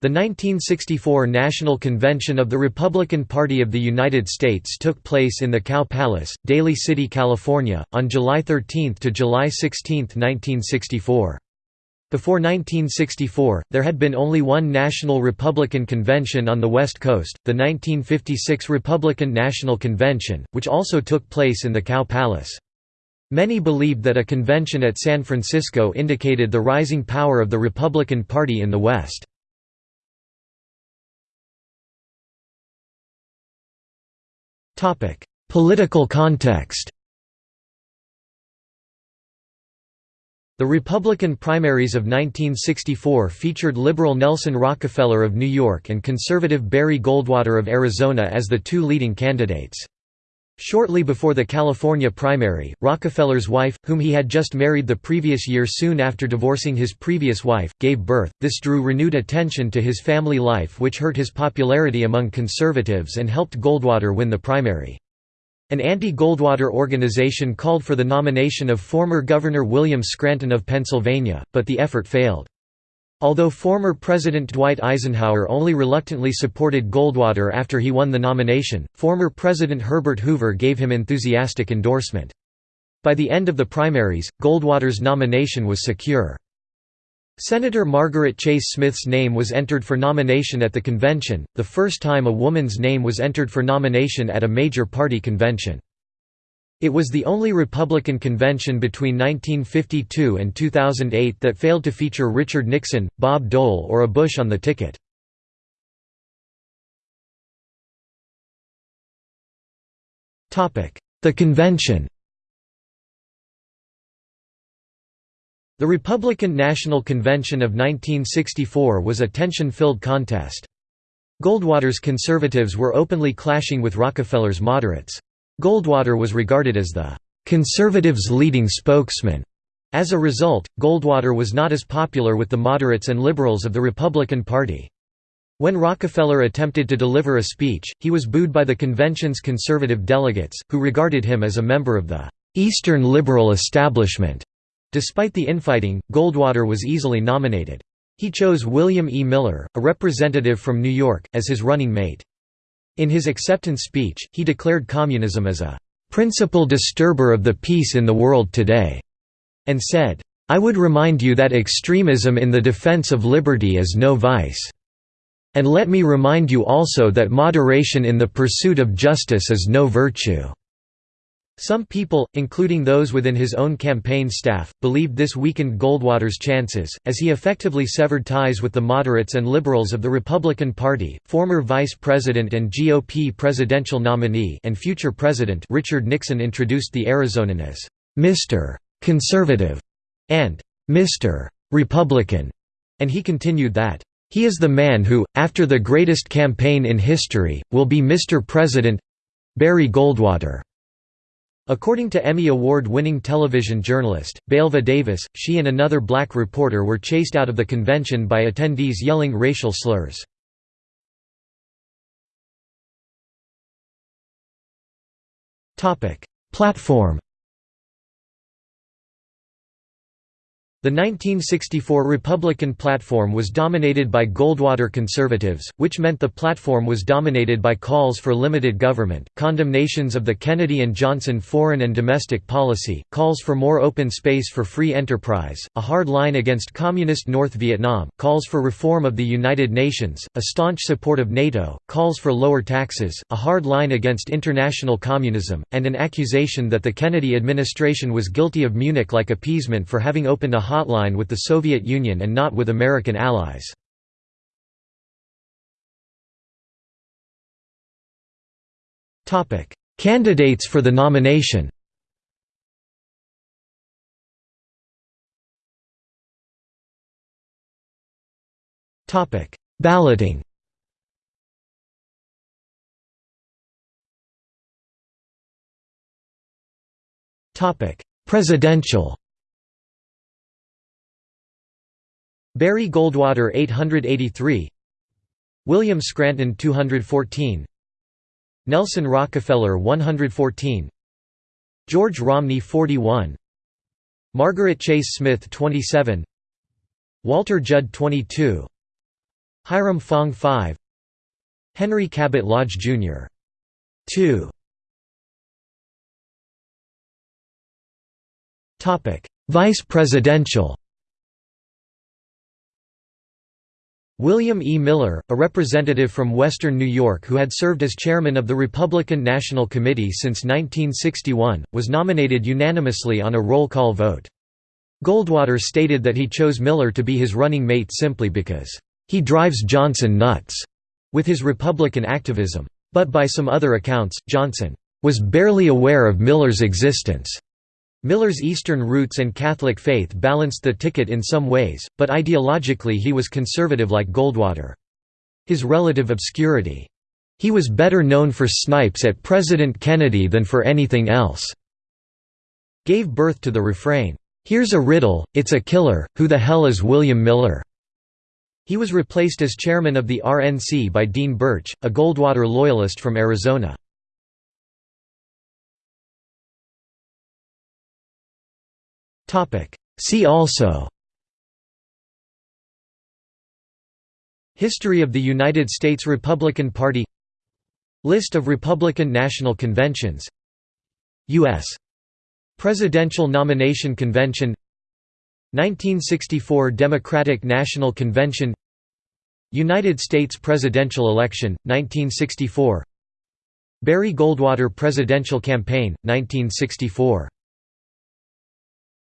The 1964 National Convention of the Republican Party of the United States took place in the Cow Palace, Daly City, California, on July 13 to July 16, 1964. Before 1964, there had been only one national Republican convention on the West Coast, the 1956 Republican National Convention, which also took place in the Cow Palace. Many believed that a convention at San Francisco indicated the rising power of the Republican Party in the West. Political context The Republican primaries of 1964 featured liberal Nelson Rockefeller of New York and conservative Barry Goldwater of Arizona as the two leading candidates. Shortly before the California primary, Rockefeller's wife, whom he had just married the previous year soon after divorcing his previous wife, gave birth. This drew renewed attention to his family life which hurt his popularity among conservatives and helped Goldwater win the primary. An anti-Goldwater organization called for the nomination of former Governor William Scranton of Pennsylvania, but the effort failed. Although former President Dwight Eisenhower only reluctantly supported Goldwater after he won the nomination, former President Herbert Hoover gave him enthusiastic endorsement. By the end of the primaries, Goldwater's nomination was secure. Senator Margaret Chase Smith's name was entered for nomination at the convention, the first time a woman's name was entered for nomination at a major party convention. It was the only Republican convention between 1952 and 2008 that failed to feature Richard Nixon, Bob Dole or a Bush on the ticket. The convention The Republican National Convention of 1964 was a tension-filled contest. Goldwater's conservatives were openly clashing with Rockefeller's moderates. Goldwater was regarded as the «conservatives' leading spokesman». As a result, Goldwater was not as popular with the moderates and liberals of the Republican Party. When Rockefeller attempted to deliver a speech, he was booed by the convention's conservative delegates, who regarded him as a member of the «Eastern liberal establishment». Despite the infighting, Goldwater was easily nominated. He chose William E. Miller, a representative from New York, as his running mate. In his acceptance speech, he declared communism as a "...principal disturber of the peace in the world today," and said, "...I would remind you that extremism in the defense of liberty is no vice. And let me remind you also that moderation in the pursuit of justice is no virtue." Some people, including those within his own campaign staff, believed this weakened Goldwater's chances, as he effectively severed ties with the moderates and liberals of the Republican Party. Former Vice President and GOP presidential nominee and future President Richard Nixon introduced the Arizonan as Mr. Conservative and Mr. Republican, and he continued that he is the man who, after the greatest campaign in history, will be Mr. President Barry Goldwater. According to Emmy Award-winning television journalist, Belva Davis, she and another black reporter were chased out of the convention by attendees yelling racial slurs. Platform The 1964 Republican platform was dominated by Goldwater conservatives, which meant the platform was dominated by calls for limited government, condemnations of the Kennedy and Johnson foreign and domestic policy, calls for more open space for free enterprise, a hard line against communist North Vietnam, calls for reform of the United Nations, a staunch support of NATO, calls for lower taxes, a hard line against international communism, and an accusation that the Kennedy administration was guilty of Munich-like appeasement for having opened a hotline with the Soviet Union and not with American allies. Candidates for the nomination Balloting Presidential Barry Goldwater 883 William Scranton 214 Nelson Rockefeller 114 George Romney 41 Margaret Chase Smith 27 Walter Judd 22 Hiram Fong 5 Henry Cabot Lodge, Jr. 2 Vice presidential William E. Miller, a representative from western New York who had served as chairman of the Republican National Committee since 1961, was nominated unanimously on a roll call vote. Goldwater stated that he chose Miller to be his running mate simply because, "...he drives Johnson nuts," with his Republican activism. But by some other accounts, Johnson, "...was barely aware of Miller's existence." Miller's Eastern roots and Catholic faith balanced the ticket in some ways, but ideologically he was conservative like Goldwater. His relative obscurity. He was better known for snipes at President Kennedy than for anything else, gave birth to the refrain, "'Here's a riddle, it's a killer, who the hell is William Miller?' He was replaced as chairman of the RNC by Dean Burch, a Goldwater loyalist from Arizona. See also. History of the United States Republican Party. List of Republican National Conventions. U.S. Presidential Nomination Convention. 1964 Democratic National Convention. United States presidential election, 1964 Barry Goldwater Presidential Campaign, 1964